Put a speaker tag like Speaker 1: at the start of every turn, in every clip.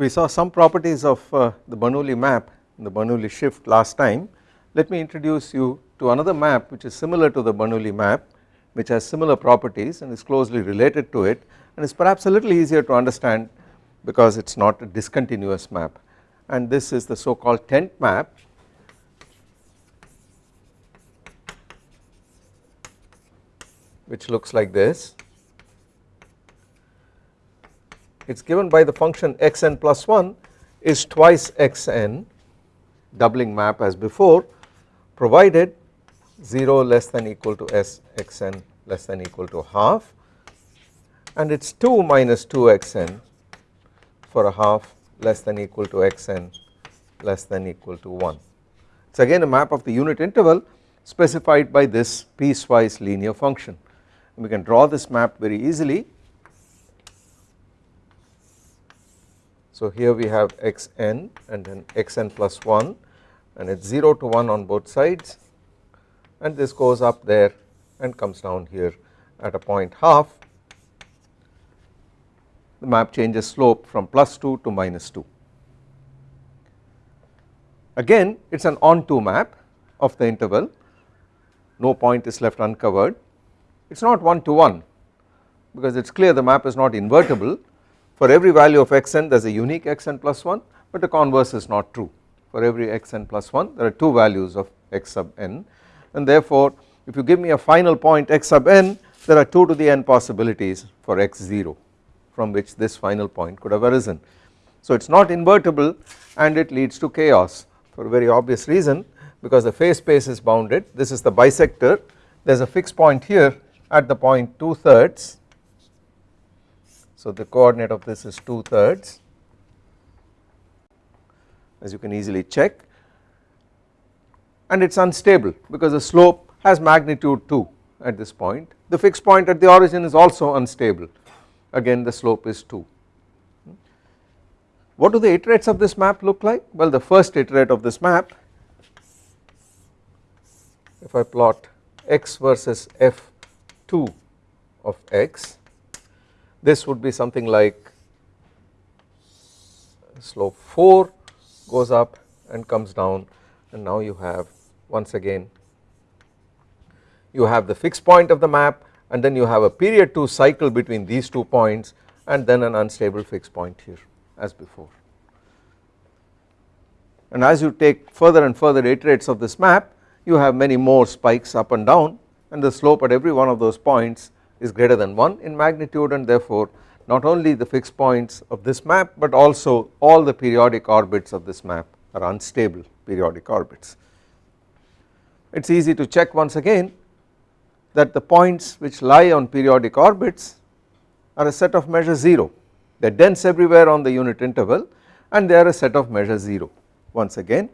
Speaker 1: We saw some properties of uh, the Bernoulli map the Bernoulli shift last time. Let me introduce you to another map which is similar to the Bernoulli map which has similar properties and is closely related to it and is perhaps a little easier to understand because it is not a discontinuous map. And this is the so called tent map. Which looks like this it is given by the function xn plus 1 is twice xn doubling map as before provided 0 less than equal to s xn less than equal to half and it is 2 minus 2 xn for a half less than equal to xn less than equal to 1. It is again a map of the unit interval specified by this piecewise linear function. We can draw this map very easily. So here we have xn and then xn plus 1 and it is 0 to 1 on both sides. And this goes up there and comes down here at a point half. The map changes slope from plus 2 to minus 2. Again it is an onto map of the interval. No point is left uncovered. It is not 1 to 1 because it is clear the map is not invertible for every value of xn there is a unique xn plus 1 but the converse is not true. For every xn plus 1 there are two values of x sub n. And therefore if you give me a final point x sub n there are 2 to the n possibilities for x0 from which this final point could have arisen. So it is not invertible and it leads to chaos for a very obvious reason because the phase space is bounded. This is the bisector. There is a fixed point here at the point 2 thirds so the coordinate of this is 2 thirds as you can easily check and it is unstable because the slope has magnitude 2 at this point the fixed point at the origin is also unstable again the slope is 2. What do the iterates of this map look like? Well the first iterate of this map if I plot x versus f2 of x this would be something like slope 4 goes up and comes down and now you have once again you have the fixed point of the map and then you have a period 2 cycle between these two points and then an unstable fixed point here as before. And as you take further and further iterates of this map you have many more spikes up and down and the slope at every one of those points is greater than 1 in magnitude and therefore not only the fixed points of this map but also all the periodic orbits of this map are unstable periodic orbits. It is easy to check once again that the points which lie on periodic orbits are a set of measure 0 they are dense everywhere on the unit interval and they are a set of measure 0 once again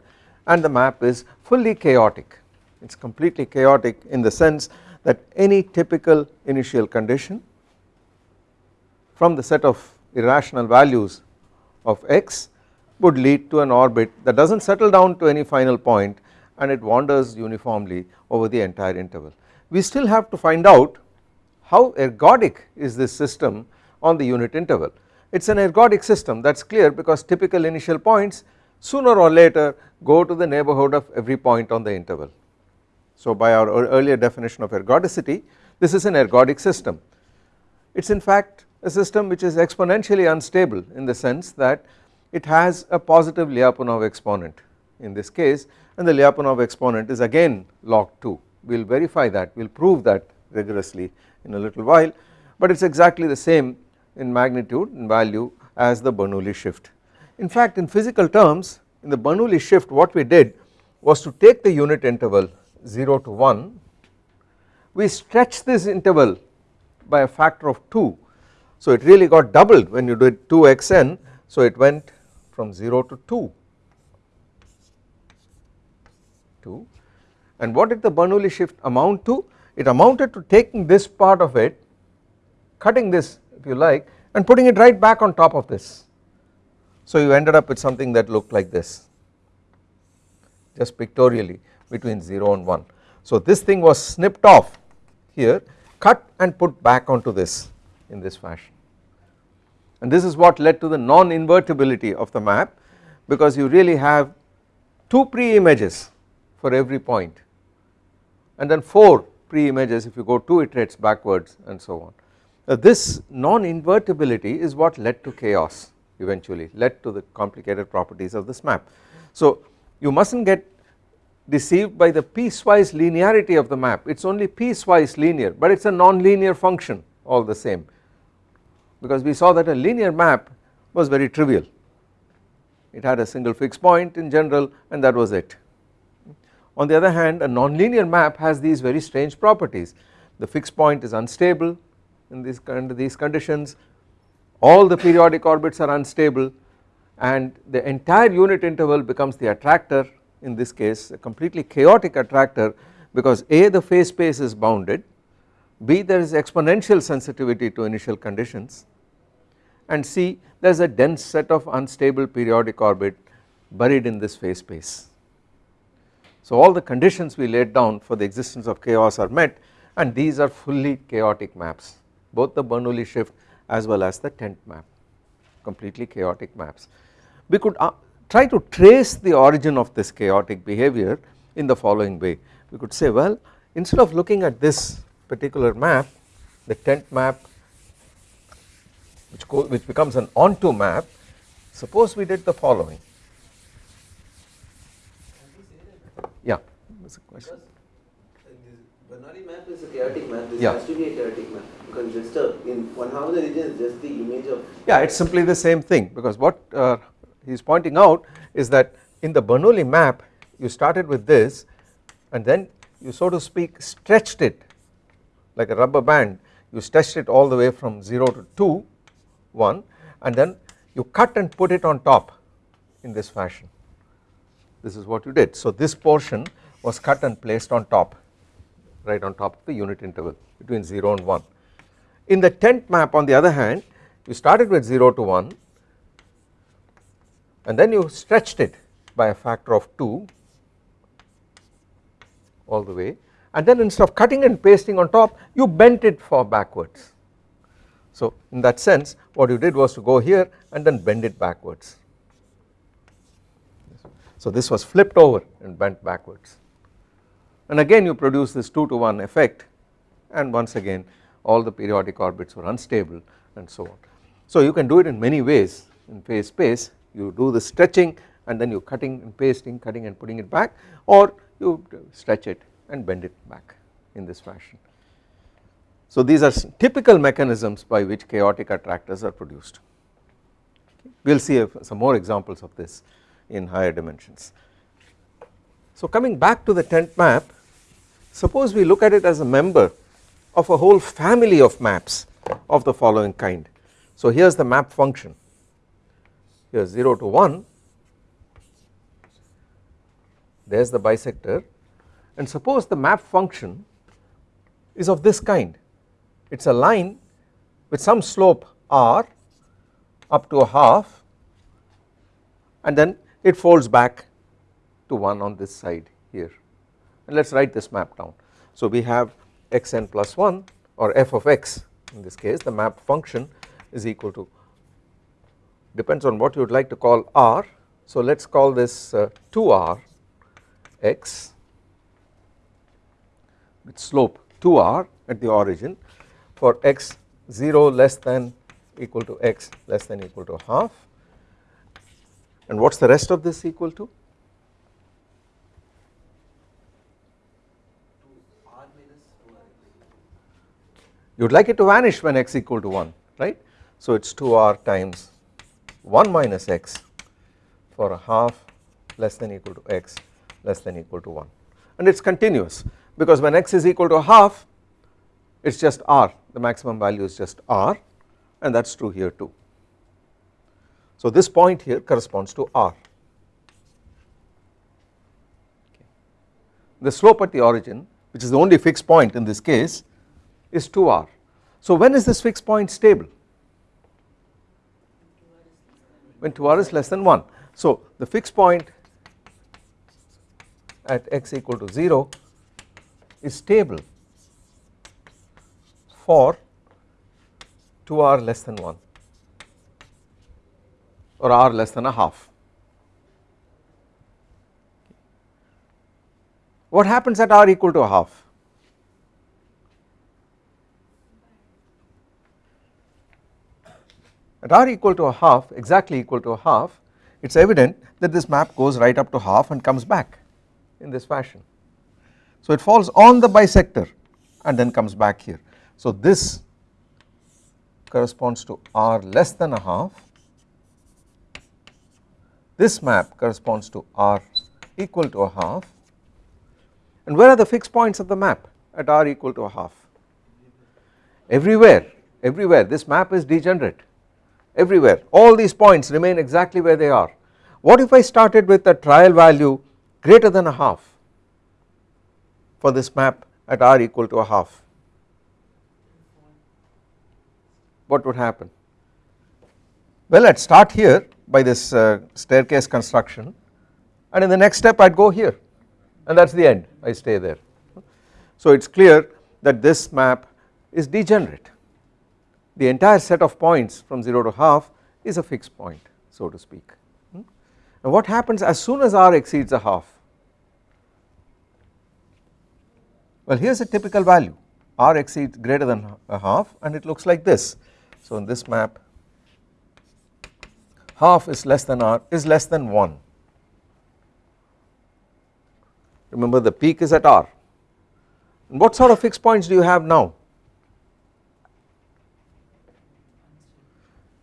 Speaker 1: and the map is fully chaotic it is completely chaotic in the sense that any typical initial condition from the set of irrational values of x would lead to an orbit that does not settle down to any final point and it wanders uniformly over the entire interval we still have to find out how ergodic is this system on the unit interval. It is an ergodic system that is clear because typical initial points sooner or later go to the neighborhood of every point on the interval. So by our earlier definition of ergodicity this is an ergodic system. It is in fact a system which is exponentially unstable in the sense that it has a positive Lyapunov exponent in this case and the Lyapunov exponent is again log 2 we will verify that we will prove that rigorously in a little while but it is exactly the same in magnitude and value as the Bernoulli shift. In fact in physical terms in the Bernoulli shift what we did was to take the unit interval 0 to 1 we stretch this interval by a factor of 2 so it really got doubled when you did 2xn so it went from 0 to 2 2 and what did the Bernoulli shift amount to? It amounted to taking this part of it, cutting this if you like and putting it right back on top of this. So you ended up with something that looked like this just pictorially between 0 and 1. So this thing was snipped off here cut and put back onto this in this fashion. and this is what led to the non-invertibility of the map because you really have 2 pre-images for every point and then 4 pre-images if you go 2 iterates backwards and so on. This non-invertibility is what led to chaos eventually led to the complicated properties of this map. So you must not get deceived by the piecewise linearity of the map. It is only piecewise linear but it is a non-linear function all the same. Because we saw that a linear map was very trivial. It had a single fixed point in general and that was it. On the other hand a non-linear map has these very strange properties. The fixed point is unstable in these, these conditions. All the periodic orbits are unstable and the entire unit interval becomes the attractor in this case a completely chaotic attractor because A the phase space is bounded, B there is exponential sensitivity to initial conditions and C there is a dense set of unstable periodic orbit buried in this phase space. So all the conditions we laid down for the existence of chaos are met and these are fully chaotic maps both the Bernoulli shift as well as the tent map completely chaotic maps. We could uh, try to trace the origin of this chaotic behavior in the following way. We could say well instead of looking at this particular map the tent map which, which becomes an onto map suppose we did the following. Yeah. That's a question.
Speaker 2: Map is a chaotic map. This
Speaker 1: yeah.
Speaker 2: has to be a chaotic map. Because just a, in one half of the region is just the image of
Speaker 1: yeah it is simply the same thing. Because what uh, he is pointing out is that in the Bernoulli map you started with this and then you so to speak stretched it like a rubber band. You stretched it all the way from 0 to 2 1 and then you cut and put it on top in this fashion. This is what you did. So this portion was cut and placed on top right on top of the unit interval between 0 and 1 in the tent map on the other hand you started with 0 to 1 and then you stretched it by a factor of 2 all the way and then instead of cutting and pasting on top you bent it for backwards. So in that sense what you did was to go here and then bend it backwards. So this was flipped over and bent backwards and again you produce this 2 to 1 effect and once again all the periodic orbits were unstable and so on. So you can do it in many ways in phase space you do the stretching and then you cutting and pasting cutting and putting it back or you stretch it and bend it back in this fashion. So these are typical mechanisms by which chaotic attractors are produced we will see some more examples of this in higher dimensions. So coming back to the tent map suppose we look at it as a member of a whole family of maps of the following kind. So here is the map function here 0 to 1 there is the bisector. And suppose the map function is of this kind. It is a line with some slope r up to a half and then it folds back to 1 on this side here. And let us write this map down. So we have xn plus 1 or f of x. In this case the map function is equal to depends on what you would like to call r. So let us call this uh, 2r x with slope 2r at the origin for x 0 less than equal to x less than equal to half. And what is the rest of this equal to? You would like it to vanish when x equal to 1 right. So it is 2r times 1 minus x for a half less than equal to x less than equal to 1 and it is continuous because when x is equal to a half it is just r the maximum value is just r and that is true here too. So this point here corresponds to r. The slope at the origin which is the only fixed point in this case is 2r. So when is this fixed point stable? when 2r is less than 1. So the fixed point at x equal to 0 is stable for 2r less than 1 or r less than a half. What happens at r equal to a half? at r equal to a half exactly equal to a half it is evident that this map goes right up to half and comes back in this fashion. So it falls on the bisector and then comes back here. So this corresponds to r less than a half, this map corresponds to r equal to a half and where are the fixed points of the map at r equal to a half? Everywhere, everywhere this map is degenerate everywhere all these points remain exactly where they are. What if I started with a trial value greater than a half for this map at r equal to a half what would happen? Well I would start here by this uh, staircase construction and in the next step I would go here and that is the end I stay there. So it is clear that this map is degenerate the entire set of points from 0 to half is a fixed point so to speak. Hmm? And what happens as soon as r exceeds a half? Well here is a typical value r exceeds greater than a half and it looks like this. So in this map half is less than r is less than 1 remember the peak is at r and what sort of fixed points do you have now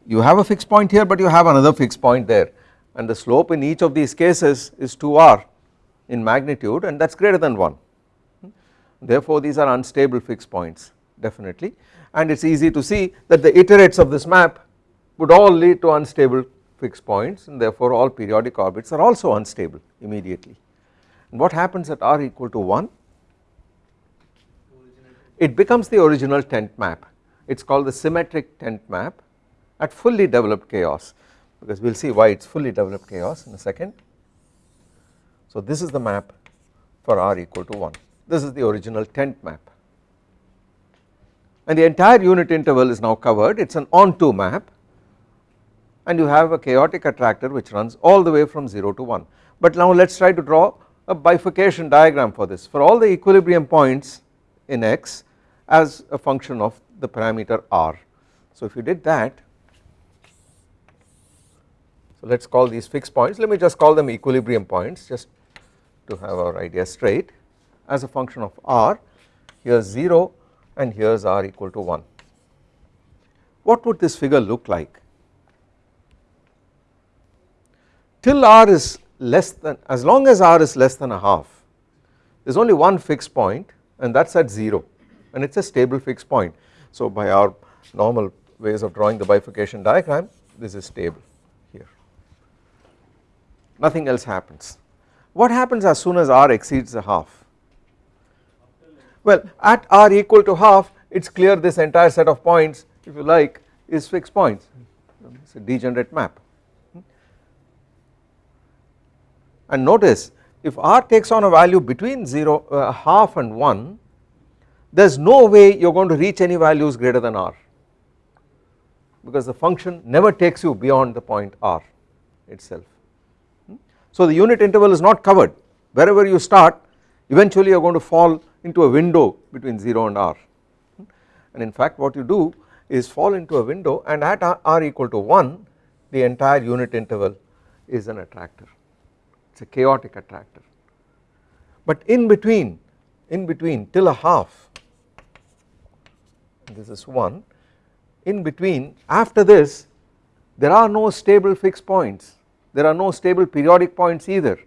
Speaker 1: you have a fixed point here but you have another fixed point there. And the slope in each of these cases is 2r in magnitude and that is greater than 1 therefore these are unstable fixed points definitely. And it is easy to see that the iterates of this map would all lead to unstable fixed points and therefore all periodic orbits are also unstable immediately. And what happens at r equal to 1? It becomes the original tent map. It is called the symmetric tent map at fully developed chaos because we will see why it is fully developed chaos in a second. So this is the map for r equal to 1 this is the original tent map. And the entire unit interval is now covered. It is an onto map. And you have a chaotic attractor which runs all the way from 0 to 1 but now let us try to draw a bifurcation diagram for this. For all the equilibrium points in x as a function of the parameter r. So if you did that let us call these fixed points let me just call them equilibrium points just to have our idea straight as a function of r here is 0 and here is r equal to 1. What would this figure look like? Till r is less than as long as r is less than a half there is only one fixed point and that is at 0 and it is a stable fixed point. So by our normal ways of drawing the bifurcation diagram this is stable nothing else happens. What happens as soon as r exceeds a half? Well at r equal to half it is clear this entire set of points if you like is fixed points it is a degenerate map and notice if r takes on a value between 0 uh, half and 1 there is no way you are going to reach any values greater than r because the function never takes you beyond the point r itself. So the unit interval is not covered. Wherever you start eventually you are going to fall into a window between 0 and r. And in fact what you do is fall into a window and at r, equal to 1 the entire unit interval is an attractor. It is a chaotic attractor. But in between in between till a half this is 1 in between after this there are no stable fixed points there are no stable periodic points either.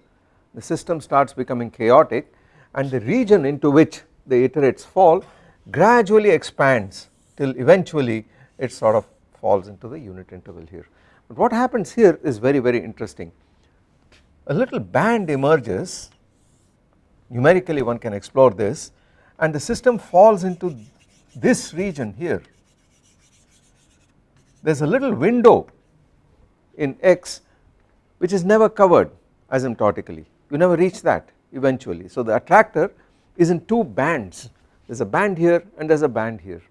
Speaker 1: The system starts becoming chaotic and the region into which the iterates fall gradually expands till eventually it sort of falls into the unit interval here. But what happens here is very very interesting. A little band emerges. Numerically one can explore this and the system falls into this region here. There is a little window in x which is never covered asymptotically you never reach that eventually. So the attractor is in two bands there is a band here and there is a band here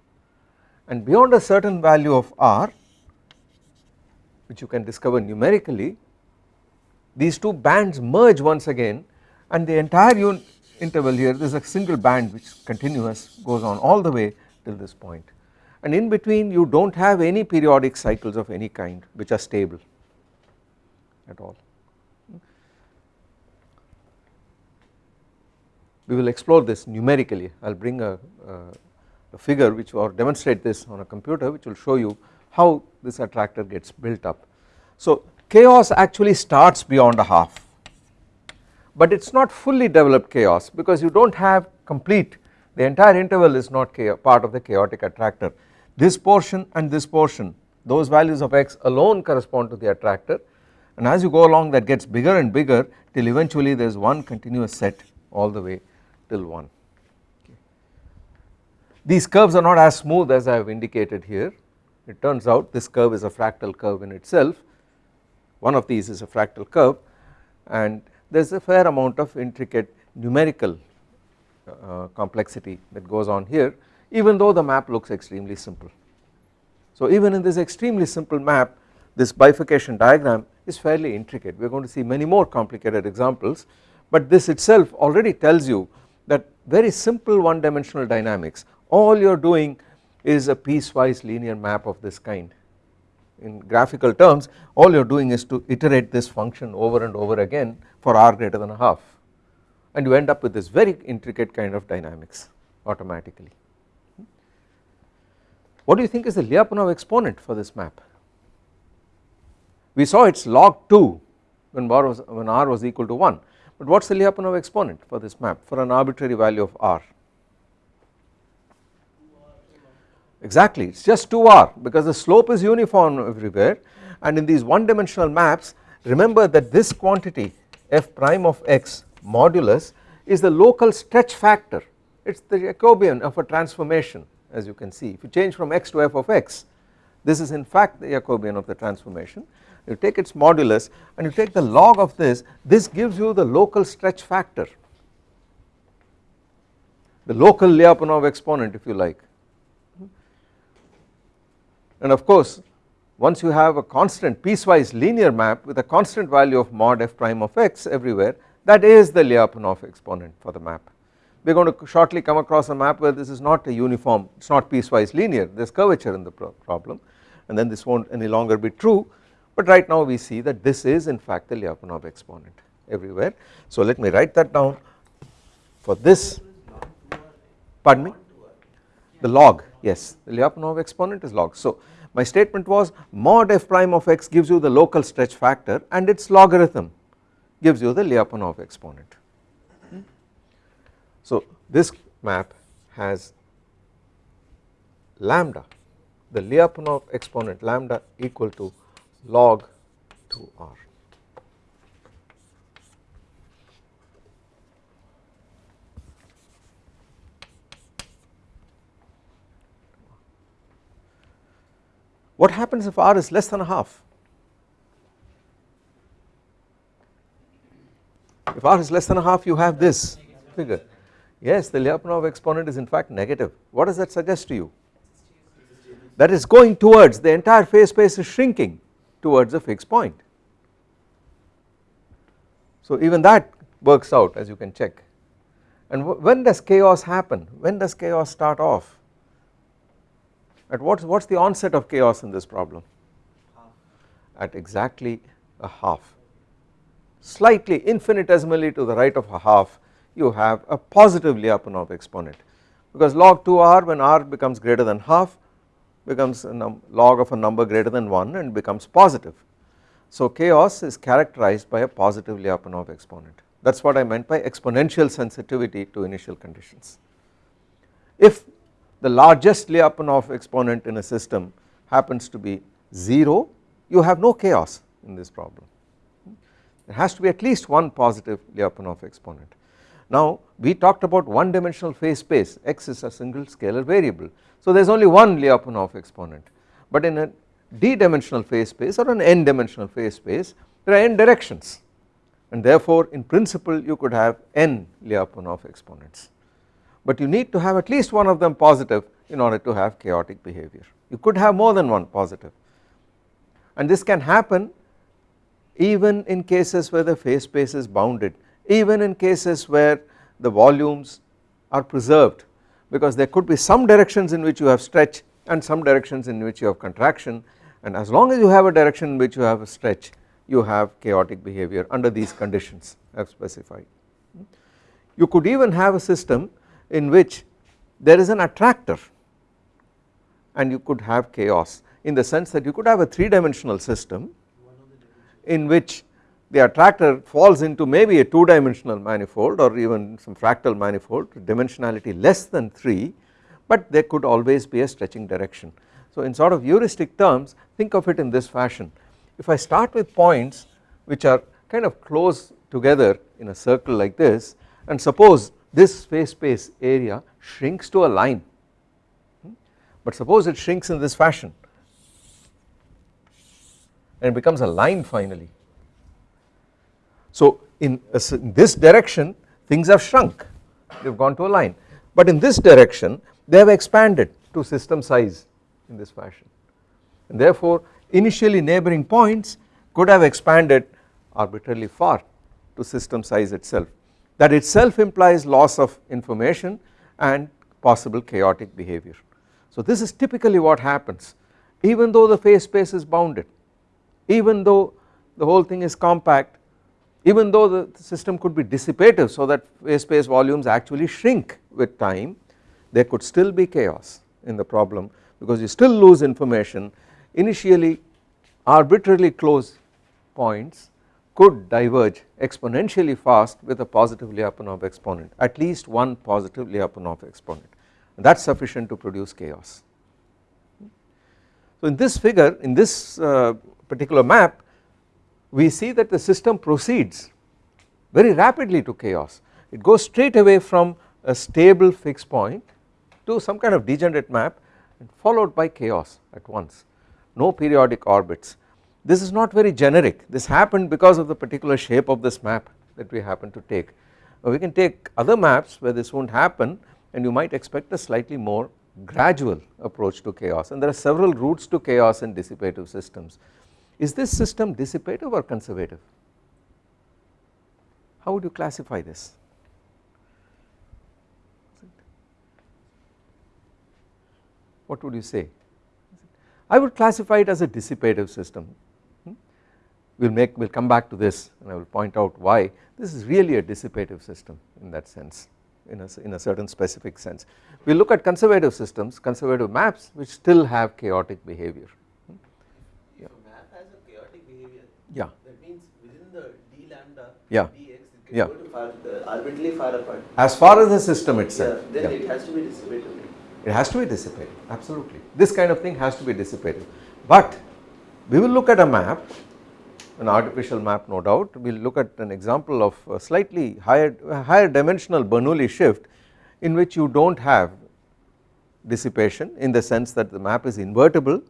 Speaker 1: and beyond a certain value of R which you can discover numerically these two bands merge once again and the entire interval here there is a single band which continuous goes on all the way till this point and in between you do not have any periodic cycles of any kind which are stable at all. We will explore this numerically I will bring a, a, figure which or demonstrate this on a computer which will show you how this attractor gets built up. So chaos actually starts beyond a half but it is not fully developed chaos because you do not have complete the entire interval is not part of the chaotic attractor this portion and this portion those values of x alone correspond to the attractor and as you go along that gets bigger and bigger till eventually there is one continuous set all the way till 1. Okay. These curves are not as smooth as I have indicated here it turns out this curve is a fractal curve in itself one of these is a fractal curve and there is a fair amount of intricate numerical uh, complexity that goes on here even though the map looks extremely simple. So even in this extremely simple map this bifurcation diagram is fairly intricate we are going to see many more complicated examples but this itself already tells you that very simple one dimensional dynamics all you are doing is a piecewise linear map of this kind in graphical terms all you are doing is to iterate this function over and over again for r greater than a half and you end up with this very intricate kind of dynamics automatically. Hmm? What do you think is the Lyapunov exponent for this map? We saw it is log 2 when r was, when r was equal to 1 but what is the Lyapunov exponent for this map for an arbitrary value of r? exactly. It is just 2r because the slope is uniform everywhere. And in these one dimensional maps remember that this quantity f prime of x modulus is the local stretch factor. It is the Jacobian of a transformation as you can see. If you change from x to f of x this is in fact the Jacobian of the transformation you take its modulus and you take the log of this this gives you the local stretch factor. The local Lyapunov exponent if you like. And of course once you have a constant piecewise linear map with a constant value of mod f prime of x everywhere that is the Lyapunov exponent for the map. We are going to shortly come across a map where this is not a uniform it is not piecewise linear. There is curvature in the problem and then this will not any longer be true but right now we see that this is in fact the Lyapunov exponent everywhere. So let me write that down for this pardon me the log yes the Lyapunov exponent is log. So my statement was mod f prime of x gives you the local stretch factor and its logarithm gives you the Lyapunov exponent. So this map has lambda the Lyapunov exponent lambda equal to log 2r. What happens if r is less than a half? If r is less than a half you have this figure yes the Lyapunov exponent is in fact negative what does that suggest to you that is going towards the entire phase space is shrinking towards a fixed point. So even that works out as you can check. And when does chaos happen? When does chaos start off? At what is the onset of chaos in this problem? At exactly a half. Slightly infinitesimally to the right of a half you have a positive Lyapunov exponent. Because log 2r when r becomes greater than half becomes a log of a number greater than 1 and becomes positive. So chaos is characterized by a positive Lyapunov exponent that is what I meant by exponential sensitivity to initial conditions. If the largest Lyapunov exponent in a system happens to be 0 you have no chaos in this problem there has to be at least one positive Lyapunov exponent. Now we talked about one dimensional phase space. X is a single scalar variable. So there is only one Lyapunov exponent. But in a d dimensional phase space or an n dimensional phase space there are n directions. And therefore in principle you could have n Lyapunov exponents. But you need to have at least one of them positive in order to have chaotic behavior. You could have more than one positive. And this can happen even in cases where the phase space is bounded even in cases where the volumes are preserved because there could be some directions in which you have stretch and some directions in which you have contraction and as long as you have a direction in which you have a stretch you have chaotic behavior under these conditions I have specified. You could even have a system in which there is an attractor and you could have chaos in the sense that you could have a 3 dimensional system in which the attractor falls into maybe a 2 dimensional manifold or even some fractal manifold dimensionality less than 3 but there could always be a stretching direction. So in sort of heuristic terms think of it in this fashion if I start with points which are kind of close together in a circle like this and suppose this phase space area shrinks to a line hmm, but suppose it shrinks in this fashion and becomes a line finally. So in, uh, in this direction things have shrunk. They have gone to a line. But in this direction they have expanded to system size in this fashion. And therefore initially neighboring points could have expanded arbitrarily far to system size itself. That itself implies loss of information and possible chaotic behavior. So this is typically what happens. Even though the phase space is bounded even though the whole thing is compact even though the system could be dissipative so that phase space volumes actually shrink with time there could still be chaos in the problem because you still lose information initially arbitrarily close points could diverge exponentially fast with a positive Lyapunov exponent at least one positive Lyapunov exponent that is sufficient to produce chaos. So in this figure in this uh, particular map we see that the system proceeds very rapidly to chaos. It goes straight away from a stable fixed point to some kind of degenerate map followed by chaos at once. No periodic orbits. This is not very generic. This happened because of the particular shape of this map that we happen to take. We can take other maps where this won't happen and you might expect a slightly more gradual approach to chaos. And there are several routes to chaos in dissipative systems is this system dissipative or conservative? How would you classify this? What would you say? I would classify it as a dissipative system. Hmm? We will make we will come back to this and I will point out why. This is really a dissipative system in that sense in a, in a certain specific sense. We look at conservative systems conservative maps which still have chaotic behavior.
Speaker 2: If a map has a chaotic behavior
Speaker 1: Yeah.
Speaker 2: that means within the d lambda
Speaker 1: Yeah.
Speaker 2: dx
Speaker 1: Yeah.
Speaker 2: far, uh, arbitrarily far apart?
Speaker 1: As far as the system itself.
Speaker 2: Yeah, then
Speaker 1: yeah.
Speaker 2: it has to be dissipative
Speaker 1: it has to be dissipated absolutely. This kind of thing has to be dissipated. But we will look at a map an artificial map no doubt. We will look at an example of a slightly higher higher dimensional Bernoulli shift in which you do not have dissipation in the sense that the map is invertible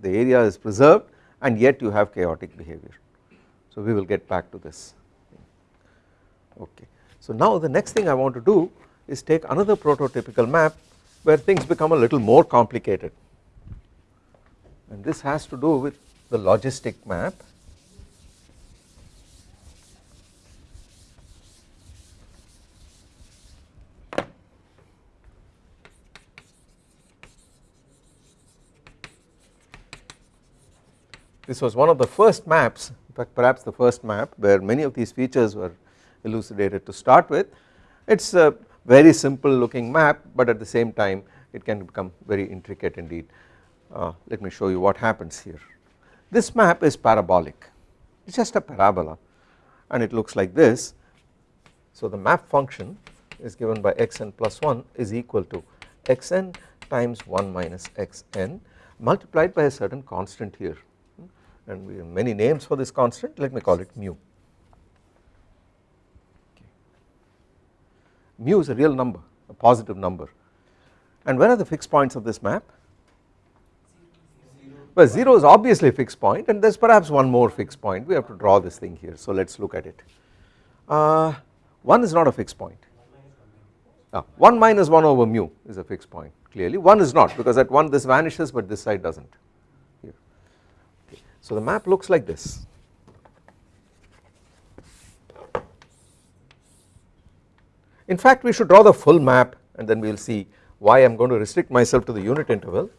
Speaker 1: the area is preserved and yet you have chaotic behavior. So we will get back to this okay. So now the next thing I want to do is take another prototypical map where things become a little more complicated. And this has to do with the logistic map. This was one of the first maps in fact perhaps the first map where many of these features were elucidated to start with. It is a very simple looking map but at the same time it can become very intricate indeed. Uh, let me show you what happens here. This map is parabolic. It is just a parabola and it looks like this. So the map function is given by xn plus 1 is equal to xn times 1 minus xn multiplied by a certain constant here. And we have many names for this constant. Let me call it mu. Mu is a real number a positive number. And where are the fixed points of this map? Well 0 is obviously a fixed point and there is perhaps one more fixed point. We have to draw this thing here so let us look at it. Uh, 1 is not a fixed point. Uh, 1 minus 1 over mu is a fixed point clearly. 1 is not because at 1 this vanishes but this side does not So the map looks like this. In fact we should draw the full map and then we will see why I am going to restrict myself to the unit interval.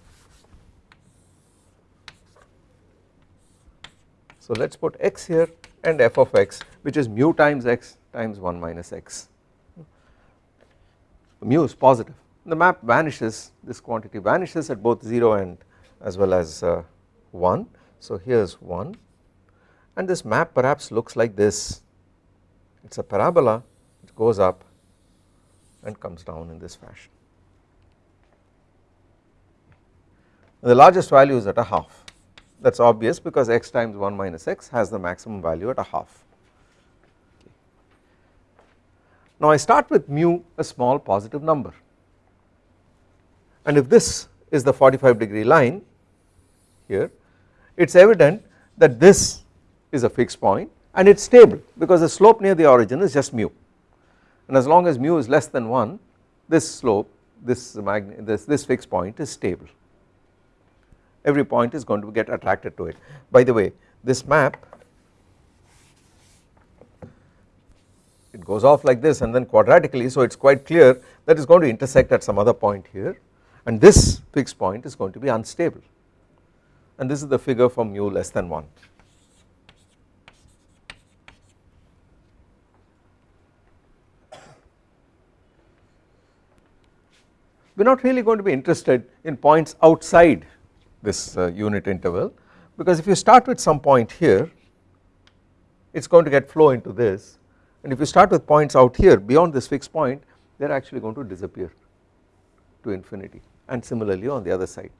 Speaker 1: So let us put x here and f of x which is mu times x times 1 minus x. Mu is positive the map vanishes this quantity vanishes at both 0 and as well as uh, 1. So here is 1 and this map perhaps looks like this it is a parabola it goes up and comes down in this fashion. The largest value is at a half that is obvious because x times 1 minus x has the maximum value at a half. Now I start with mu a small positive number and if this is the 45 degree line here it is evident that this is a fixed point and it is stable because the slope near the origin is just mu and as long as mu is less than 1 this slope this, this, this fixed point is stable every point is going to get attracted to it. By the way this map it goes off like this and then quadratically so it is quite clear that is going to intersect at some other point here and this fixed point is going to be unstable and this is the figure for mu less than 1. We are not really going to be interested in points outside this uh, unit interval because if you start with some point here it is going to get flow into this and if you start with points out here beyond this fixed point they are actually going to disappear to infinity and similarly on the other side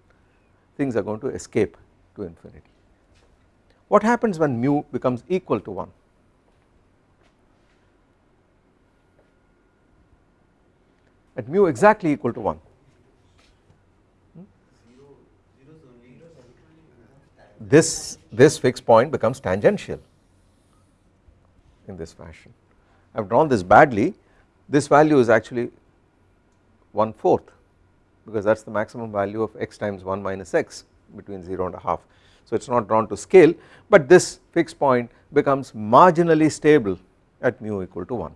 Speaker 1: things are going to escape to infinity. What happens when mu becomes equal to 1? At mu exactly equal to 1 this this fixed point becomes tangential in this fashion. I have drawn this badly this value is actually 1 fourth because that is the maximum value of x times 1 minus x between 0 and a half. So it is not drawn to scale but this fixed point becomes marginally stable at mu equal to 1.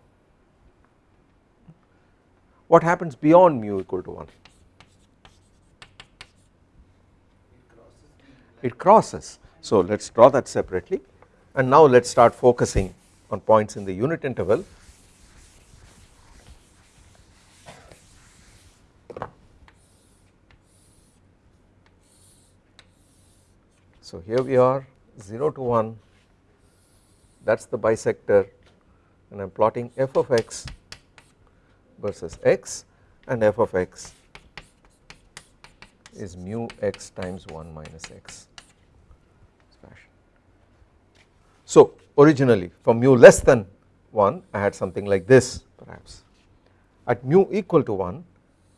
Speaker 1: What happens beyond mu equal to 1? It crosses. So let us draw that separately and now let us start focusing on points in the unit interval So here we are 0 to 1 that is the bisector and I am plotting f of x versus x and f of x is mu x times 1 minus x. So originally for mu less than 1 I had something like this perhaps. At mu equal to 1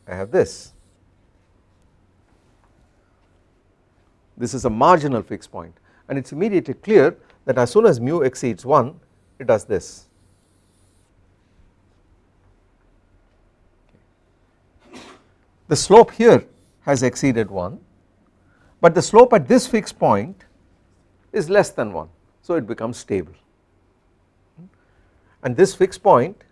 Speaker 1: I have this. This is a marginal fixed point and it is immediately clear that as soon as mu exceeds 1 it does this. The slope here has exceeded 1 but the slope at this fixed point is less than 1 so it becomes stable and this fixed point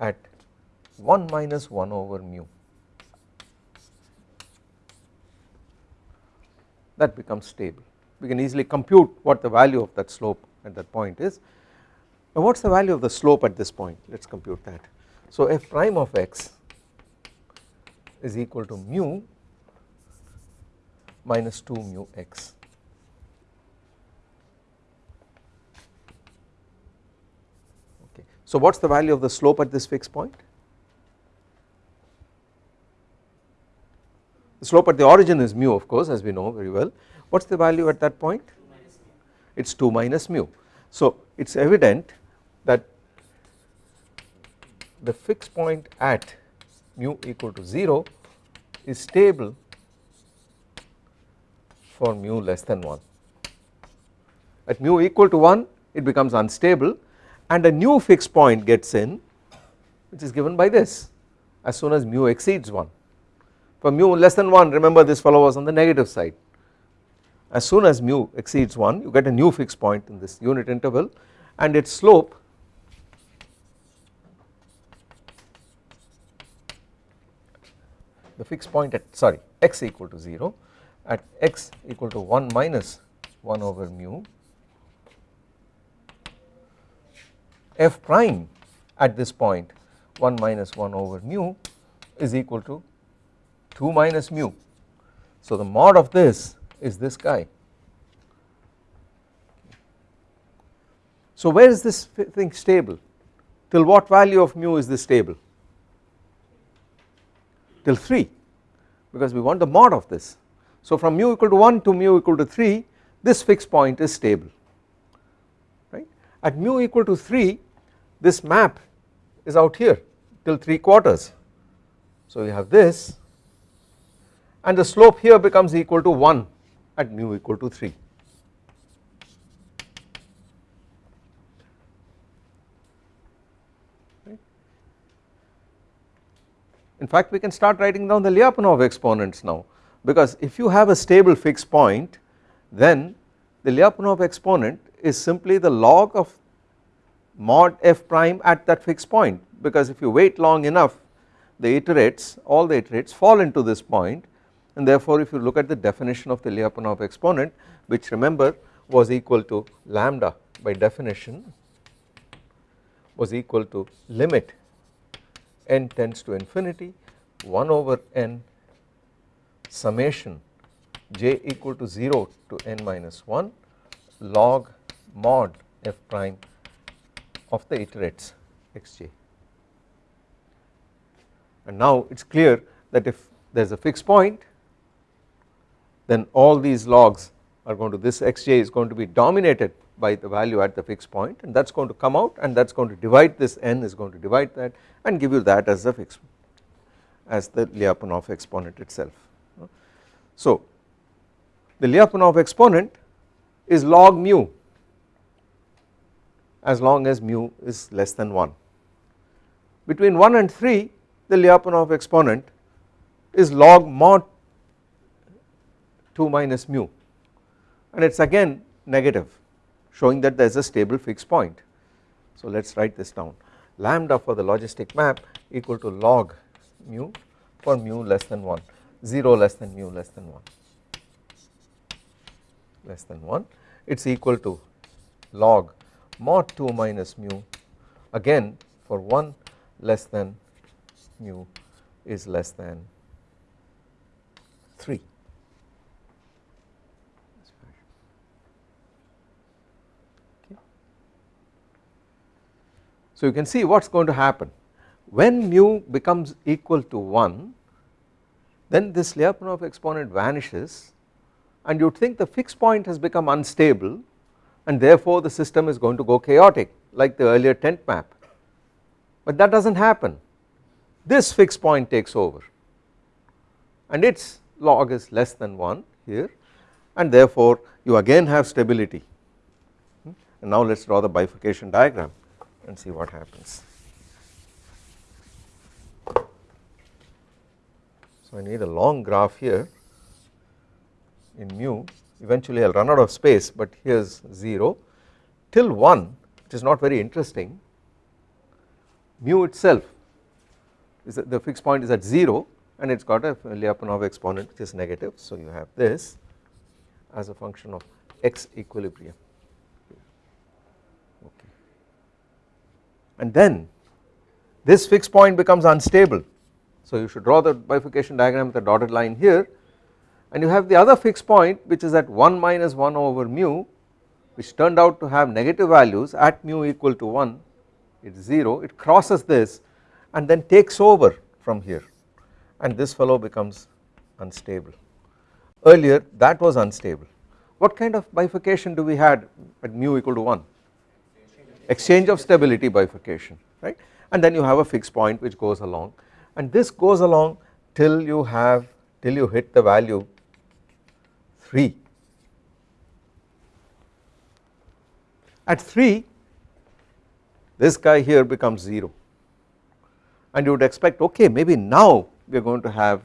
Speaker 1: at 1 minus 1 over mu that becomes stable. We can easily compute what the value of that slope at that point is. Now what is the value of the slope at this point? Let us compute that. So f prime of x is equal to mu minus 2 mu x. Okay. So what is the value of the slope at this fixed point? The slope at the origin is mu of course as we know very well. What is the value at that point? It is 2 minus mu. So it is evident that the fixed point at mu equal to 0 is stable for mu less than 1. At mu equal to 1 it becomes unstable and a new fixed point gets in which is given by this as soon as mu exceeds 1 for mu less than 1 remember this fellow was on the negative side as soon as mu exceeds 1 you get a new fixed point in this unit interval and its slope the fixed point at sorry x equal to 0 at x equal to 1 minus 1 over mu f prime at this point 1 minus 1 over mu is equal to 2 minus mu. So the mod of this is this guy. So where is this thing stable? Till what value of mu is this stable? Till 3 because we want the mod of this. So from mu equal to 1 to mu equal to 3 this fixed point is stable right. At mu equal to 3 this map is out here till 3 quarters. So you have this and the slope here becomes equal to 1 at mu equal to 3. In fact we can start writing down the Lyapunov exponents now. Because if you have a stable fixed point then the Lyapunov exponent is simply the log of mod f prime at that fixed point. Because if you wait long enough the iterates all the iterates fall into this point. And therefore if you look at the definition of the Lyapunov exponent which remember was equal to lambda by definition was equal to limit n tends to infinity 1 over n summation j equal to 0 to n minus 1 log mod f prime of the iterates xj and now it is clear that if there is a fixed point then all these logs are going to this xj is going to be dominated by the value at the fixed point and that is going to come out and that is going to divide this n is going to divide that and give you that as the fixed as the Lyapunov exponent itself. So the Lyapunov exponent is log mu as long as mu is less than 1. Between 1 and 3 the Lyapunov exponent is log mod 2 minus mu and it is again negative showing that there is a stable fixed point. So let us write this down. Lambda for the logistic map equal to log mu for mu less than 1 0 less than mu less than 1 less than 1 it is equal to log mod 2 minus mu. Again for 1 less than mu is less than 3 So you can see what is going to happen. When mu becomes equal to 1 then this Lyapunov exponent vanishes and you would think the fixed point has become unstable and therefore the system is going to go chaotic like the earlier tent map. But that does not happen. This fixed point takes over and its log is less than 1 here and therefore you again have stability. Hmm? And now let us draw the bifurcation diagram and see what happens. So I need a long graph here in mu. Eventually I will run out of space but here is 0 till 1 which is not very interesting mu itself is the fixed point is at 0 and it has got a Lyapunov exponent which is negative. So you have this as a function of x equilibrium and then this fixed point becomes unstable. So you should draw the bifurcation diagram with a dotted line here. And you have the other fixed point which is at 1 minus 1 over mu which turned out to have negative values at mu equal to 1 it is 0 it crosses this and then takes over from here. And this fellow becomes unstable. Earlier that was unstable. What kind of bifurcation do we had at mu equal to 1 exchange of stability bifurcation right? And then you have a fixed point which goes along. And this goes along till you have till you hit the value 3 at 3 this guy here becomes 0 and you would expect okay maybe now we are going to have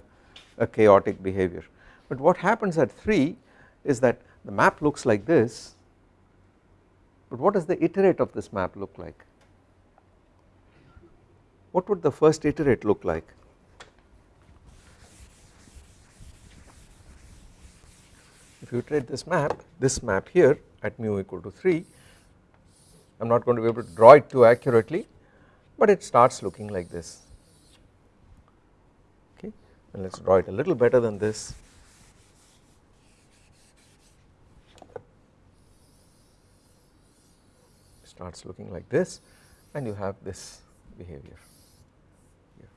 Speaker 1: a chaotic behavior. But what happens at 3 is that the map looks like this but what does the iterate of this map look like? What would the first iterate look like? If you iterate this map this map here at mu equal to 3 I am not going to be able to draw it too accurately but it starts looking like this. Okay? And let us draw it a little better than this starts looking like this and you have this behavior. Here.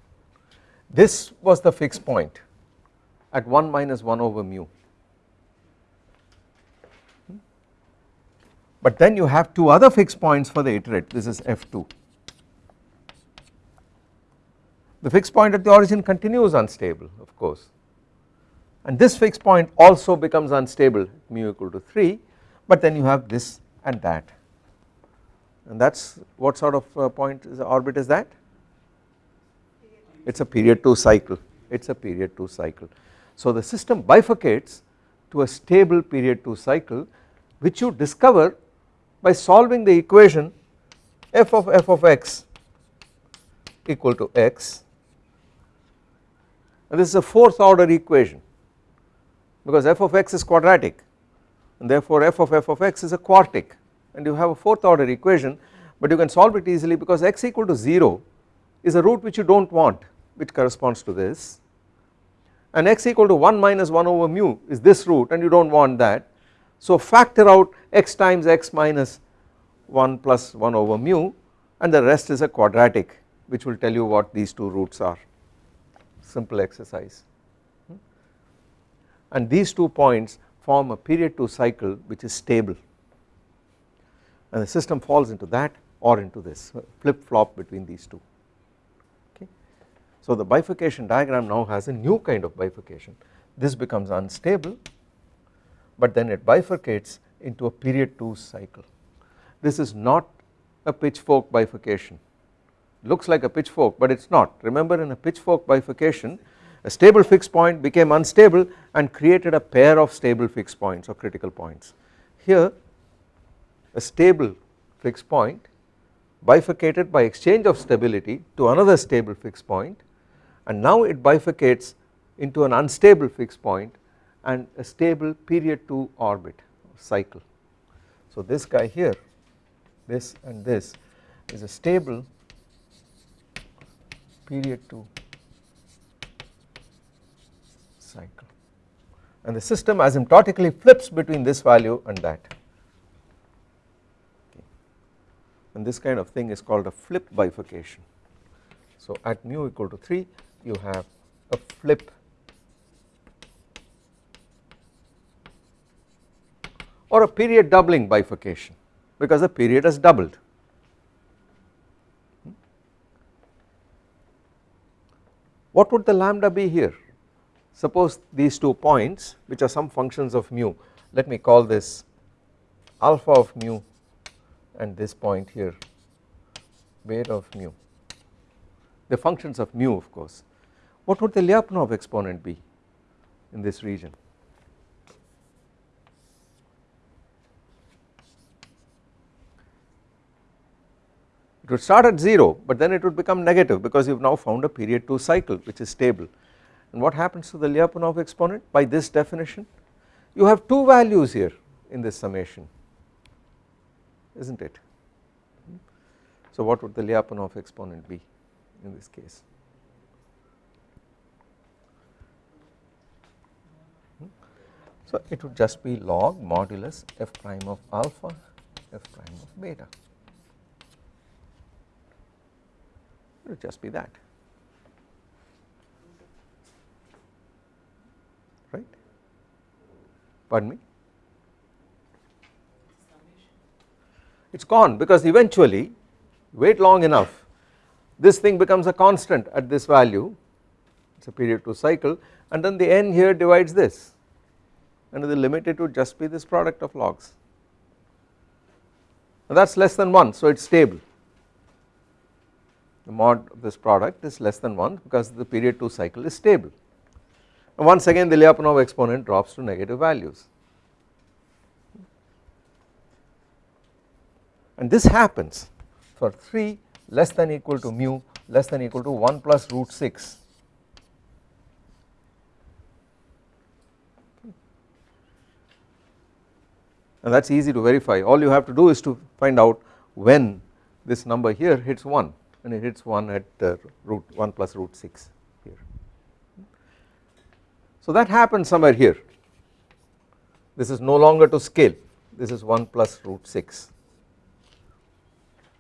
Speaker 1: This was the fixed point at 1 minus 1 over mu. But then you have two other fixed points for the iterate. This is f2 the fixed point at the origin continues unstable of course. And this fixed point also becomes unstable mu equal to 3 but then you have this and that and that is what sort of uh, point is the orbit is that? It is a period 2 cycle. It is a period 2 cycle. So the system bifurcates to a stable period 2 cycle which you discover by solving the equation f of f of x equal to x. And this is a fourth order equation because f of x is quadratic and therefore f of f of x is a quartic and you have a fourth order equation but you can solve it easily because x equal to 0 is a root which you do not want which corresponds to this. And x equal to 1 minus 1 over mu is this root and you do not want that. So factor out x times x minus 1 plus 1 over mu and the rest is a quadratic which will tell you what these two roots are. Simple exercise. Hmm? And these two points form a period 2 cycle which is stable and the system falls into that or into this flip flop between these two. Okay. So the bifurcation diagram now has a new kind of bifurcation. This becomes unstable but then it bifurcates into a period 2 cycle. This is not a pitchfork bifurcation. Looks like a pitchfork but it is not. Remember in a pitchfork bifurcation a stable fixed point became unstable and created a pair of stable fixed points or critical points. Here a stable fixed point bifurcated by exchange of stability to another stable fixed point and now it bifurcates into an unstable fixed point and a stable period 2 orbit cycle. So this guy here this and this is a stable period 2 cycle and the system asymptotically flips between this value and that okay. And this kind of thing is called a flip bifurcation. So at mu equal to 3 you have a flip or a period doubling bifurcation because the period has doubled. Hmm? What would the lambda be here? Suppose these two points which are some functions of mu let me call this alpha of mu and this point here beta of mu? The functions of mu of course. What would the Lyapunov exponent be in this region? It would start at 0 but then it would become negative because you have now found a period 2 cycle which is stable. And what happens to the Lyapunov exponent? By this definition you have two values here in this summation is not it. So what would the Lyapunov exponent be in this case? So it would just be log modulus f prime of alpha f prime of beta. It would just be that. Right? Pardon me it is gone because eventually wait long enough this thing becomes a constant at this value. It is a period 2 cycle and then the n here divides this and the limit it would just be this product of logs. That is less than 1 so it is stable. The mod of this product is less than 1 because the period 2 cycle is stable. And once again the Lyapunov exponent drops to negative values. And this happens for 3 less than equal to mu less than equal to 1 plus root 6 and that is easy to verify. All you have to do is to find out when this number here hits 1 and it hits 1 at uh, root 1 plus root 6 here. So that happens somewhere here. This is no longer to scale. This is 1 plus root 6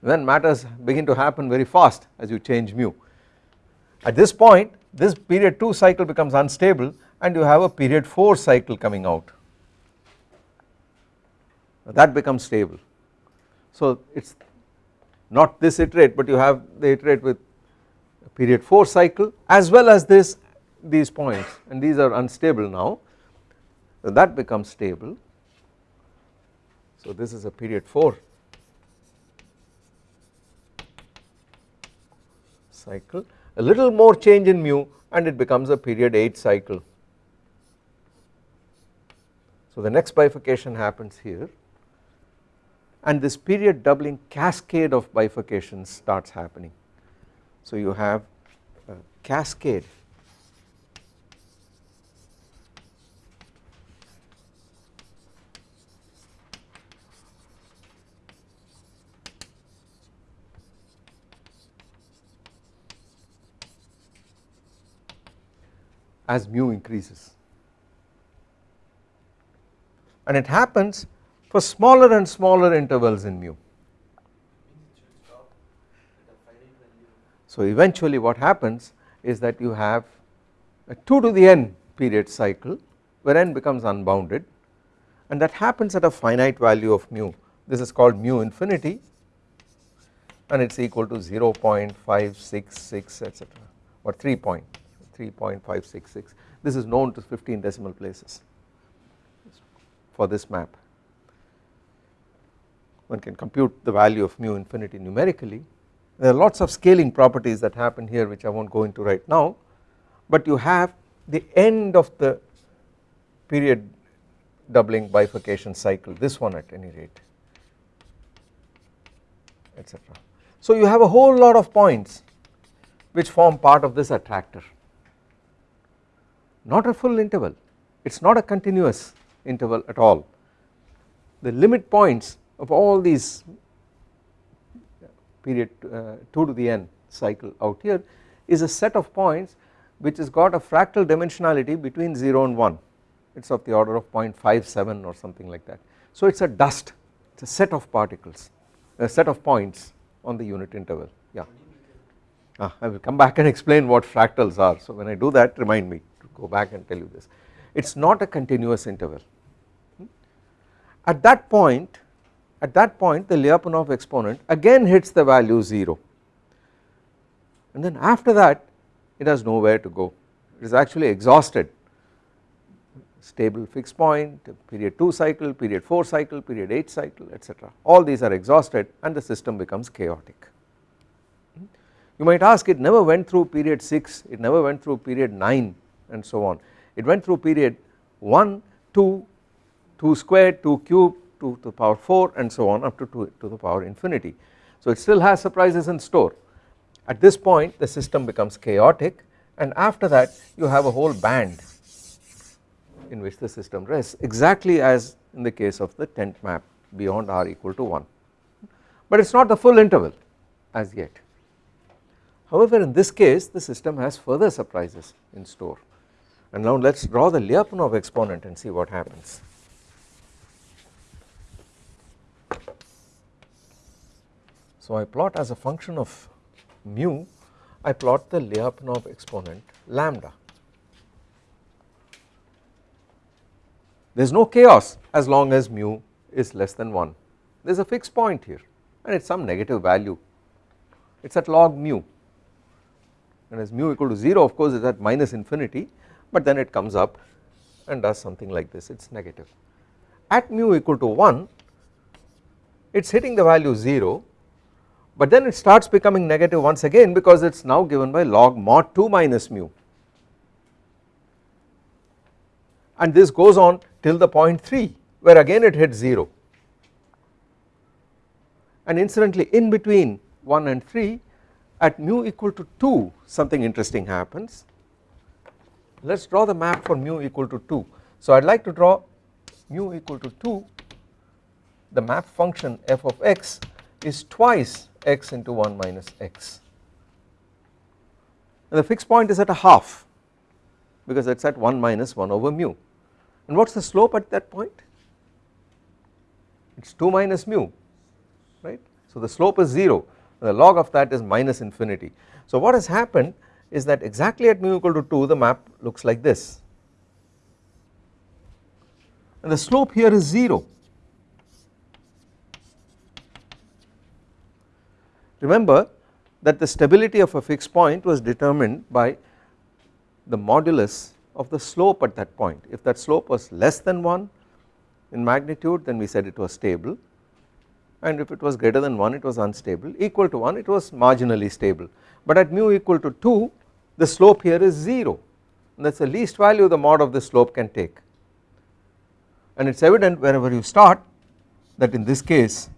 Speaker 1: then matters begin to happen very fast as you change mu. At this point this period 2 cycle becomes unstable and you have a period 4 cycle coming out that becomes stable. So it is not this iterate but you have the iterate with period 4 cycle as well as this these points and these are unstable now so that becomes stable. So this is a period 4 cycle a little more change in mu and it becomes a period 8 cycle. So the next bifurcation happens here and this period doubling cascade of bifurcations starts happening. So you have a cascade as mu increases. And it happens for smaller and smaller intervals in mu. So eventually what happens is that you have a 2 to the n period cycle where n becomes unbounded and that happens at a finite value of mu. This is called mu infinity and it is equal to 0 0.566 etc or 3 point 3.566 this is known to 15 decimal places for this map one can compute the value of mu infinity numerically. There are lots of scaling properties that happen here which I not go into right now, but you have the end of the period doubling bifurcation cycle this one at any rate etc. So you have a whole lot of points which form part of this attractor not a full interval. It is not a continuous interval at all. The limit points of all these period uh, 2 to the n cycle out here is a set of points which has got a fractal dimensionality between 0 and 1 it is of the order of 0.57 or something like that. So it is a dust. It is a set of particles a set of points on the unit interval. Yeah. Ah, I will come back and explain what fractals are. So when I do that remind me go back and tell you this. It is not a continuous interval. At that point at that point the Lyapunov exponent again hits the value 0 and then after that it has nowhere to go. It is actually exhausted. Stable fixed point period 2 cycle period 4 cycle period 8 cycle etc all these are exhausted and the system becomes chaotic. You might ask it never went through period 6 it never went through period 9 and so on it went through period 1 2 2 squared 2 cube 2 to the power 4 and so on up to 2 to the power infinity. So it still has surprises in store at this point the system becomes chaotic and after that you have a whole band in which the system rests exactly as in the case of the tent map beyond r equal to 1 but it is not the full interval as yet. However in this case the system has further surprises in store and now let us draw the Lyapunov exponent and see what happens. So I plot as a function of mu I plot the Lyapunov exponent lambda. There is no chaos as long as mu is less than 1 there is a fixed point here and it is some negative value it is at log mu and as mu equal to 0 of course is at minus infinity but then it comes up and does something like this. It is negative. At mu equal to 1 it is hitting the value 0 but then it starts becoming negative once again because it is now given by log mod 2 minus mu. And this goes on till the point 3 where again it hits 0 and incidentally in between 1 and 3 at mu equal to 2 something interesting happens let us draw the map for mu equal to 2 so I would like to draw mu equal to 2 the map function f of x is twice x into 1 minus x. And the fixed point is at a half because it is at 1 minus 1 over mu. And what is the slope at that point? It is 2 minus mu right? So the slope is 0 and the log of that is minus infinity. So what has happened is that exactly at mu equal to 2 the map looks like this. And the slope here is 0 remember that the stability of a fixed point was determined by the modulus of the slope at that point. If that slope was less than 1 in magnitude then we said it was stable. And if it was greater than 1 it was unstable. Equal to 1 it was marginally stable. But at mu equal to 2 the slope here is 0 and that is the least value the mod of the slope can take. And it is evident wherever you start that in this case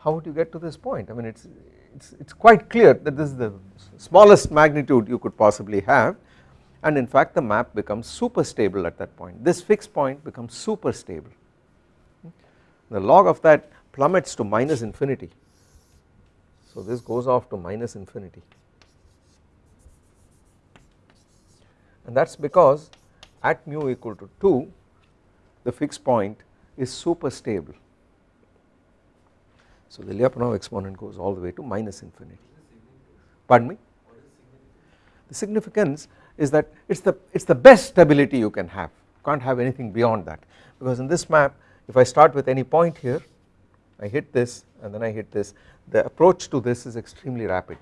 Speaker 1: how would you get to this point? I mean it is it's, it's quite clear that this is the smallest magnitude you could possibly have. And in fact the map becomes super stable at that point. This fixed point becomes super stable. The log of that plummets to minus infinity. So this goes off to minus infinity and that is because at mu equal to 2 the fixed point is super stable. So the Lyapunov exponent goes all the way to minus infinity. Pardon me? The significance is that it is the it is the best stability you can have. Can't have anything beyond that. Because in this map if I start with any point here I hit this and then I hit this the approach to this is extremely rapid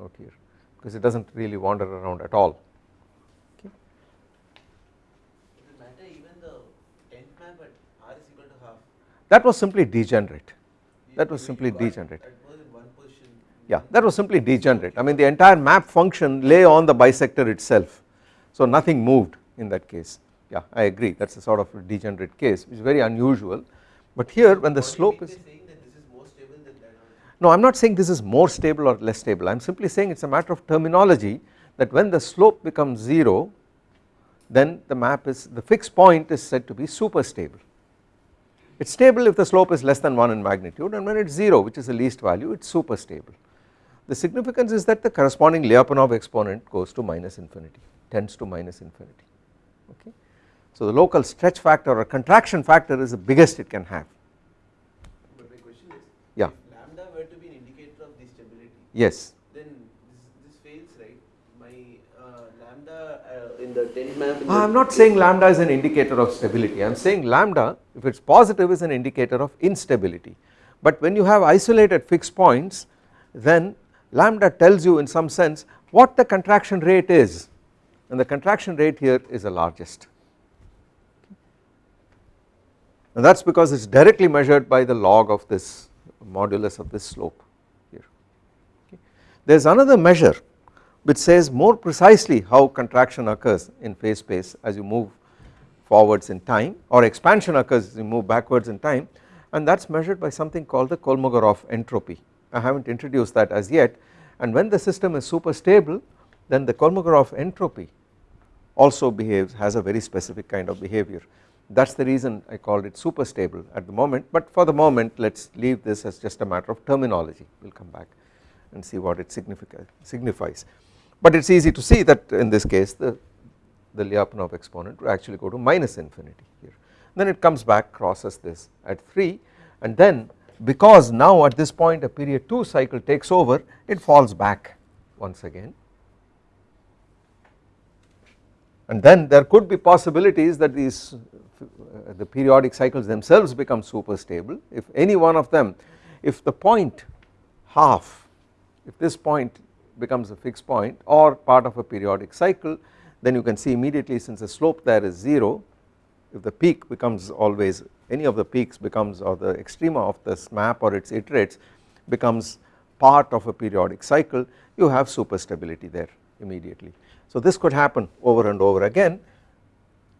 Speaker 1: out here because it does not really wander around at all
Speaker 2: Does it matter even the tent map at r is equal to half?
Speaker 1: That was simply degenerate. That was simply degenerate.
Speaker 2: At most in one position.
Speaker 1: yeah that was simply degenerate. I mean the entire map function lay on the bisector itself. So nothing moved in that case. Yeah I agree. That is a sort of degenerate case which is very unusual. But here when the
Speaker 2: What do you
Speaker 1: slope is
Speaker 2: saying that this is more stable than that
Speaker 1: no I am not saying this is more stable or less stable. I am simply saying it is a matter of terminology that when the slope becomes 0 then the map is the fixed point is said to be super stable it is stable if the slope is less than 1 in magnitude and when it is 0 which is the least value it is super stable the significance is that the corresponding Lyapunov exponent goes to minus infinity tends to minus infinity okay so the local stretch factor or contraction factor is the biggest it can have
Speaker 2: But my question is.
Speaker 1: Yeah.
Speaker 2: If lambda were to be an indicator of the stability,
Speaker 1: yes
Speaker 2: then this, this fails, right? My uh, lambda uh, the tent map. in
Speaker 1: I am not saying lambda is an indicator of stability I am saying lambda if it is positive is an indicator of instability but when you have isolated fixed points then lambda tells you in some sense what the contraction rate is and the contraction rate here is the largest and that is because it is directly measured by the log of this modulus of this slope here. There is another measure which says more precisely how contraction occurs in phase space as you move forwards in time or expansion occurs as you move backwards in time and that is measured by something called the Kolmogorov entropy. I have not introduced that as yet and when the system is super stable then the Kolmogorov entropy also behaves has a very specific kind of behavior. That is the reason I called it super stable at the moment but for the moment let us leave this as just a matter of terminology. We will come back and see what it signifies but it is easy to see that in this case the the Lyapunov exponent will actually go to minus infinity here. Then it comes back crosses this at 3 and then because now at this point a period 2 cycle takes over it falls back once again. And then there could be possibilities that these uh, the periodic cycles themselves become super stable. If any one of them if the point half if this point becomes a fixed point or part of a periodic cycle then you can see immediately since the slope there is 0 if the peak becomes always any of the peaks becomes or the extrema of this map or its iterates becomes part of a periodic cycle you have super stability there immediately. So this could happen over and over again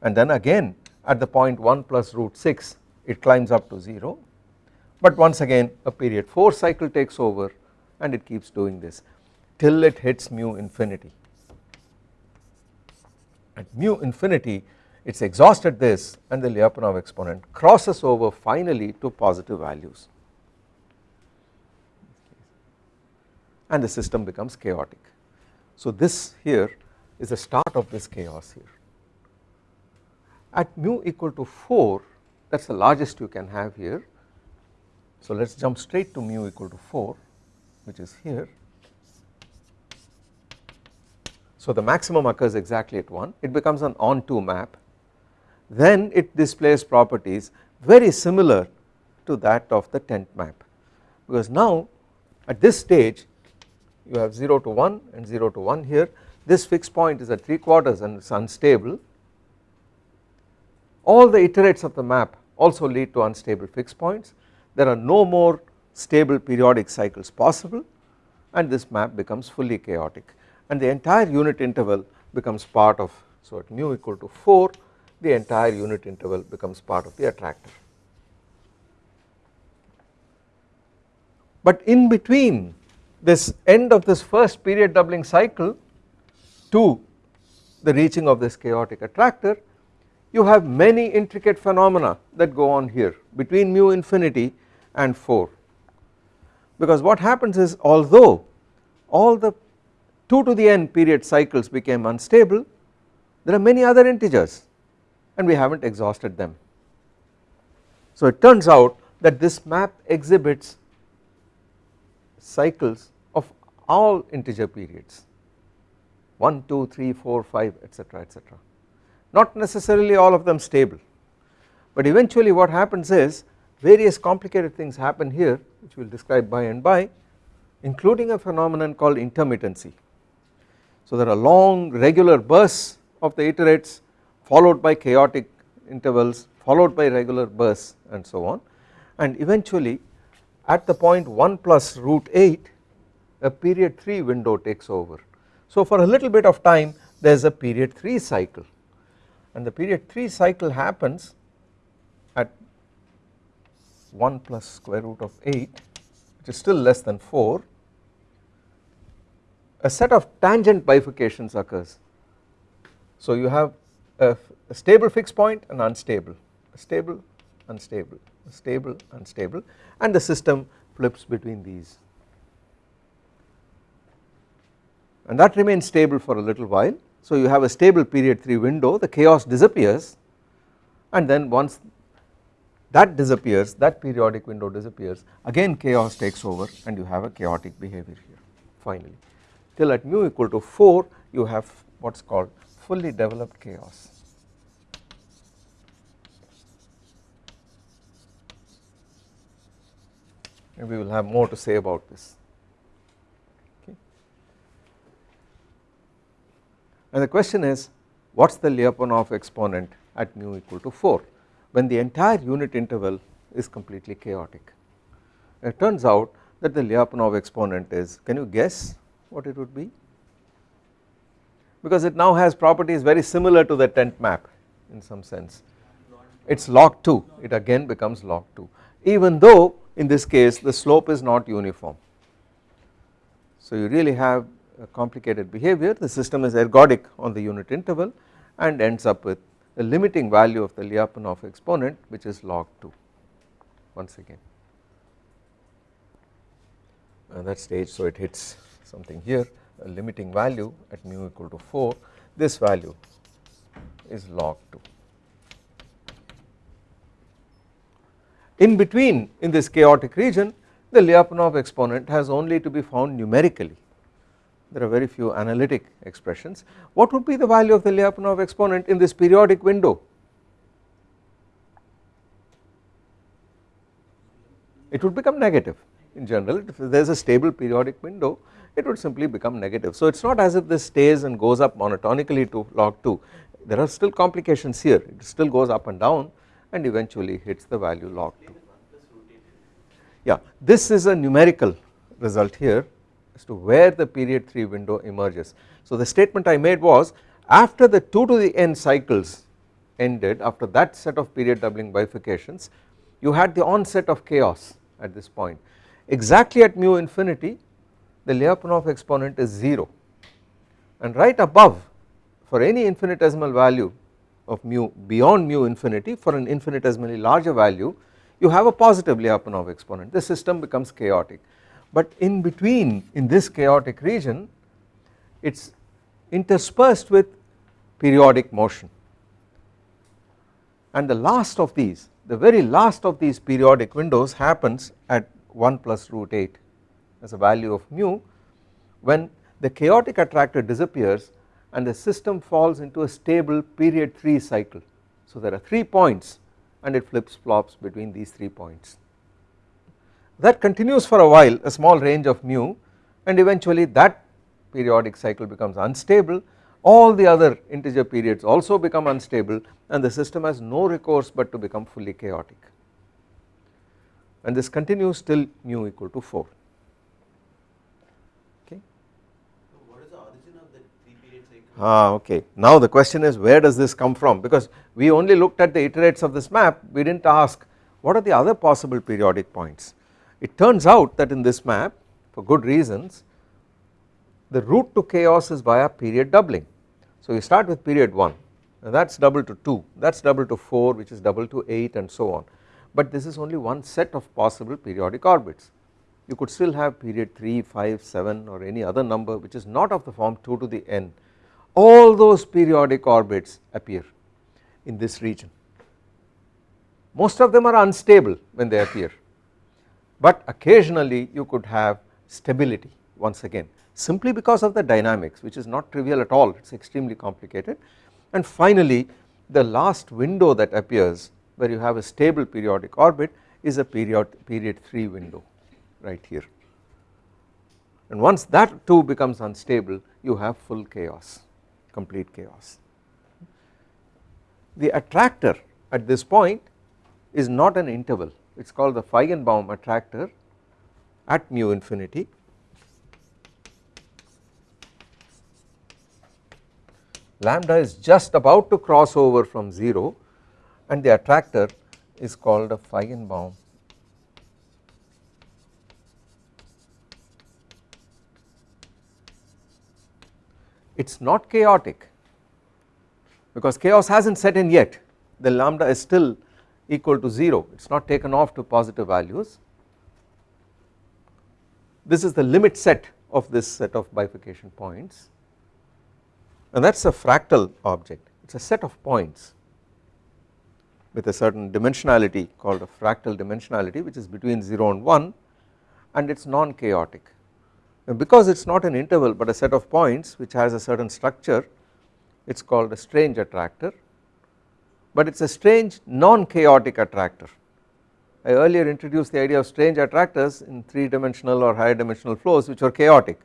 Speaker 1: and then again at the point 1 plus root 6 it climbs up to 0 but once again a period 4 cycle takes over and it keeps doing this till it hits mu infinity. At mu infinity it is exhausted this and the Lyapunov exponent crosses over finally to positive values and the system becomes chaotic. So this here is the start of this chaos here. At mu equal to 4 that is the largest you can have here. So let us jump straight to mu equal to 4 which is here. So the maximum occurs exactly at 1 it becomes an onto map then it displays properties very similar to that of the tent map. Because now at this stage you have 0 to 1 and 0 to 1 here this fixed point is at 3 quarters and it is unstable. All the iterates of the map also lead to unstable fixed points. There are no more stable periodic cycles possible and this map becomes fully chaotic and the entire unit interval becomes part of so at mu equal to 4 the entire unit interval becomes part of the attractor. But in between this end of this first period doubling cycle to the reaching of this chaotic attractor you have many intricate phenomena that go on here between mu infinity and 4 because what happens is although all the 2 to the n period cycles became unstable there are many other integers and we have not exhausted them. So it turns out that this map exhibits cycles of all integer periods 1, 2, 3, 4, 5 etc etc not necessarily all of them stable but eventually what happens is various complicated things happen here which we will describe by and by including a phenomenon called intermittency. So there are long regular bursts of the iterates followed by chaotic intervals followed by regular bursts and so on and eventually at the point 1 plus root 8 a period 3 window takes over. So for a little bit of time there is a period 3 cycle and the period 3 cycle happens at 1 plus square root of 8 which is still less than 4 a set of tangent bifurcations occurs. So you have a, a stable fixed point and unstable, stable, unstable, stable, unstable and the system flips between these and that remains stable for a little while. So you have a stable period 3 window the chaos disappears and then once that disappears that periodic window disappears again chaos takes over and you have a chaotic behavior here finally till at mu equal to 4 you have what is called fully developed chaos. And we will have more to say about this. Okay. And the question is what is the Lyapunov exponent at mu equal to 4 when the entire unit interval is completely chaotic. It turns out that the Lyapunov exponent is can you guess what it would be? Because it now has properties very similar to the tent map in some sense. It is log 2 it again becomes log 2 even though in this case the slope is not uniform. So you really have a complicated behavior. The system is ergodic on the unit interval and ends up with a limiting value of the Lyapunov exponent which is log 2 once again. And that stage so it hits something here a limiting value at mu equal to 4 this value is log 2. In between in this chaotic region the Lyapunov exponent has only to be found numerically. There are very few analytic expressions. What would be the value of the Lyapunov exponent in this periodic window? It would become negative. In general if there is a stable periodic window it would simply become negative. So it is not as if this stays and goes up monotonically to log 2 there are still complications here it still goes up and down and eventually hits the value log 2. Yeah this is a numerical result here as to where the period 3 window emerges. So the statement I made was after the 2 to the n cycles ended after that set of period doubling bifurcations you had the onset of chaos at this point exactly at mu infinity the Lyapunov exponent is 0 and right above for any infinitesimal value of mu beyond mu infinity for an infinitesimally larger value you have a positive Lyapunov exponent. The system becomes chaotic. But in between in this chaotic region it is interspersed with periodic motion. And the last of these the very last of these periodic windows happens at 1 plus root 8 as a value of mu when the chaotic attractor disappears and the system falls into a stable period 3 cycle. So there are 3 points and it flips flops between these 3 points. That continues for a while a small range of mu and eventually that periodic cycle becomes unstable all the other integer periods also become unstable and the system has no recourse but to become fully chaotic and this continues till mu equal to 4 okay.
Speaker 2: So what is the origin of the three period cycle?
Speaker 1: Ah okay. Now the question is where does this come from? Because we only looked at the iterates of this map. We did not ask what are the other possible periodic points. It turns out that in this map for good reasons the route to chaos is via period doubling. So you start with period 1 that is double to 2 that is double to 4 which is double to 8 and so on. But this is only one set of possible periodic orbits. You could still have period 3, 5, 7 or any other number which is not of the form 2 to the n all those periodic orbits appear in this region. Most of them are unstable when they appear but occasionally you could have stability once again simply because of the dynamics which is not trivial at all. It is extremely complicated. And finally the last window that appears where you have a stable periodic orbit is a period period 3 window right here. And once that too becomes unstable you have full chaos complete chaos. The attractor at this point is not an interval it is called the Feigenbaum attractor at mu infinity lambda is just about to cross over from 0 and the attractor is called a Feigenbaum it is not chaotic. Because chaos has not set in yet. The lambda is still equal to 0 it is not taken off to positive values. This is the limit set of this set of bifurcation points. And that is a fractal object. It is a set of points with a certain dimensionality called a fractal dimensionality which is between 0 and 1 and it is non-chaotic because it is not an interval but a set of points which has a certain structure it is called a strange attractor but it is a strange non-chaotic attractor. I earlier introduced the idea of strange attractors in 3 dimensional or higher dimensional flows which are chaotic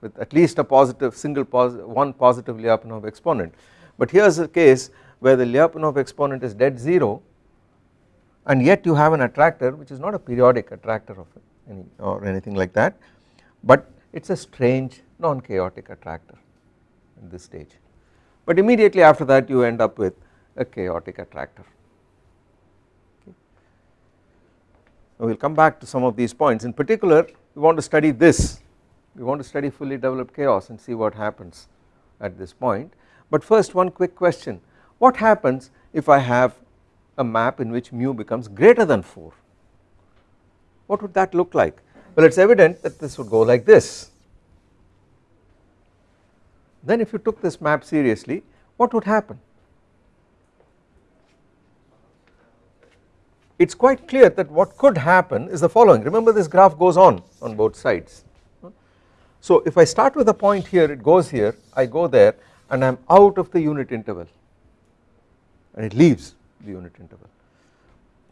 Speaker 1: with at least a positive single positive one positive Lyapunov exponent but here is a case where the Lyapunov exponent is dead 0 and yet you have an attractor which is not a periodic attractor of any or anything like that but it is a strange non-chaotic attractor at this stage. But immediately after that you end up with a chaotic attractor. Okay. We will come back to some of these points. In particular we want to study this. We want to study fully developed chaos and see what happens at this point. But first one quick question. What happens if I have a map in which mu becomes greater than 4 what would that look like well it is evident that this would go like this. Then if you took this map seriously what would happen? It is quite clear that what could happen is the following. Remember this graph goes on on both sides. So if I start with a point here it goes here I go there and I am out of the unit interval. And it leaves the unit interval.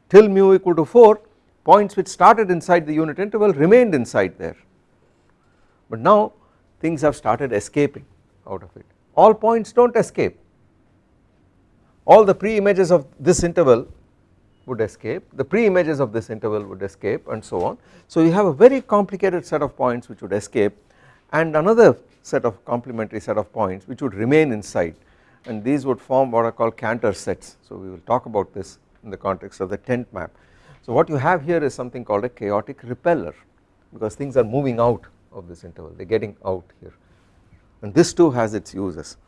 Speaker 1: Till mu equal to 4 points which started inside the unit interval remained inside there. But now things have started escaping out of it. All points do not escape. All the pre-images of this interval would escape the pre-images of this interval would escape and so on. So you have a very complicated set of points which would escape and another set of complementary set of points which would remain inside. And these would form what are called Cantor sets. So we will talk about this in the context of the tent map. So what you have here is something called a chaotic repeller because things are moving out of this interval they are getting out here and this too has its uses.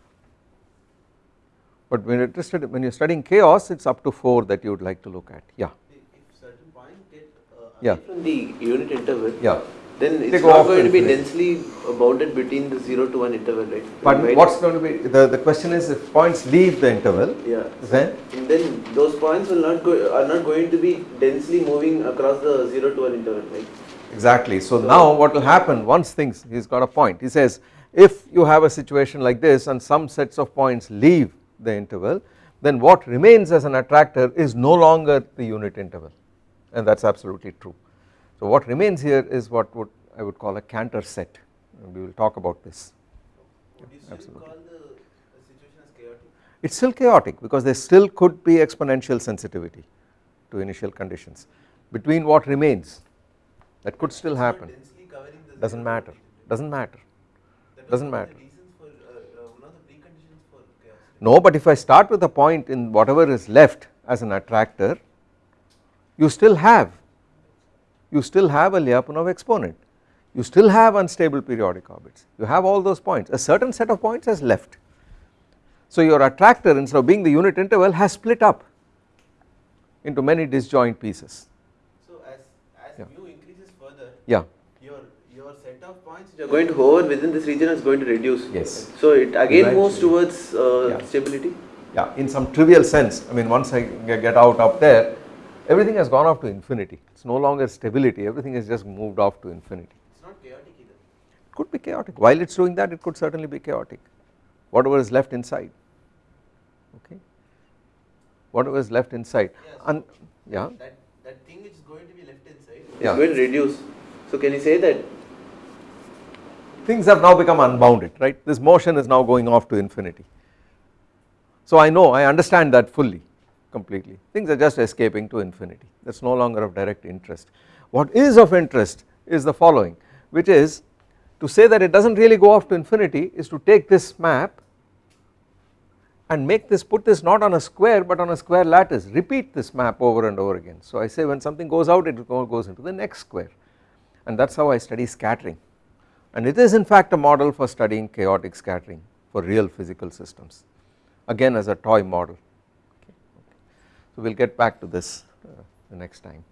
Speaker 1: But when you are interested when you are studying chaos it is up to 4 that you would like to look at yeah.
Speaker 2: If certain points get uh,
Speaker 1: Yeah.
Speaker 2: from the unit interval,
Speaker 1: Yeah.
Speaker 2: Then it's not going to be densely bounded between the 0 to 1 interval, right?
Speaker 1: But
Speaker 2: Right?
Speaker 1: what is going to be the, the question is if points leave the interval
Speaker 2: Yeah.
Speaker 1: then
Speaker 2: And then those points will not go are not going to be densely moving across the 0 to 1 interval, right?
Speaker 1: Exactly. So now what will happen once things he's got a point he says if you have a situation like this and some sets of points leave the interval then what remains as an attractor is no longer the unit interval and that is absolutely true. So what remains here is what would I would call a Cantor set and we will talk about this.
Speaker 2: Would you
Speaker 1: absolutely.
Speaker 2: call the, the situation chaotic?
Speaker 1: It is still chaotic because there still could be exponential sensitivity to initial conditions between what remains that could still happen
Speaker 2: densely covering the
Speaker 1: does not matter does not matter doesn't matter.
Speaker 2: the reasons for, uh, uh, one of the preconditions for chaos.
Speaker 1: No, but if I start with a point in whatever is left as an attractor, you still have, you still have a Lyapunov exponent, you still have unstable periodic orbits, you have all those points, a certain set of points has left. So your attractor instead of being the unit interval has split up into many disjoint pieces,
Speaker 2: So as as
Speaker 1: Yeah.
Speaker 2: mu increases further,
Speaker 1: yeah,
Speaker 2: your your set of points which are going to hover within this region is going to reduce.
Speaker 1: Yes.
Speaker 2: So it again moves towards uh,
Speaker 1: Yeah.
Speaker 2: stability.
Speaker 1: yeah, in some trivial sense, I mean once I get out up there, everything has gone off to infinity, it is no longer stability, everything has just moved off to infinity.
Speaker 2: It's not chaotic either.
Speaker 1: It could be chaotic. While it is doing that, it could certainly be chaotic. Whatever is left inside, okay. Whatever is left inside,
Speaker 2: Yeah, so-
Speaker 1: and yeah,
Speaker 2: That that thing which is going to be left inside
Speaker 1: Yeah.
Speaker 2: is going to reduce. So can you say that
Speaker 1: things have now become unbounded, right? This motion is now going off to infinity. So I know, I understand that fully, completely. Things are just escaping to infinity. That is no longer of direct interest. What is of interest is the following, which is to say that it does not really go off to infinity is to take this map and make this put this not on a square but on a square lattice repeat this map over and over again. So I say when something goes out it goes into the next square and that is how I study scattering and it is in fact a model for studying chaotic scattering for real physical systems again as a toy model. So we will get back to this uh, the next time.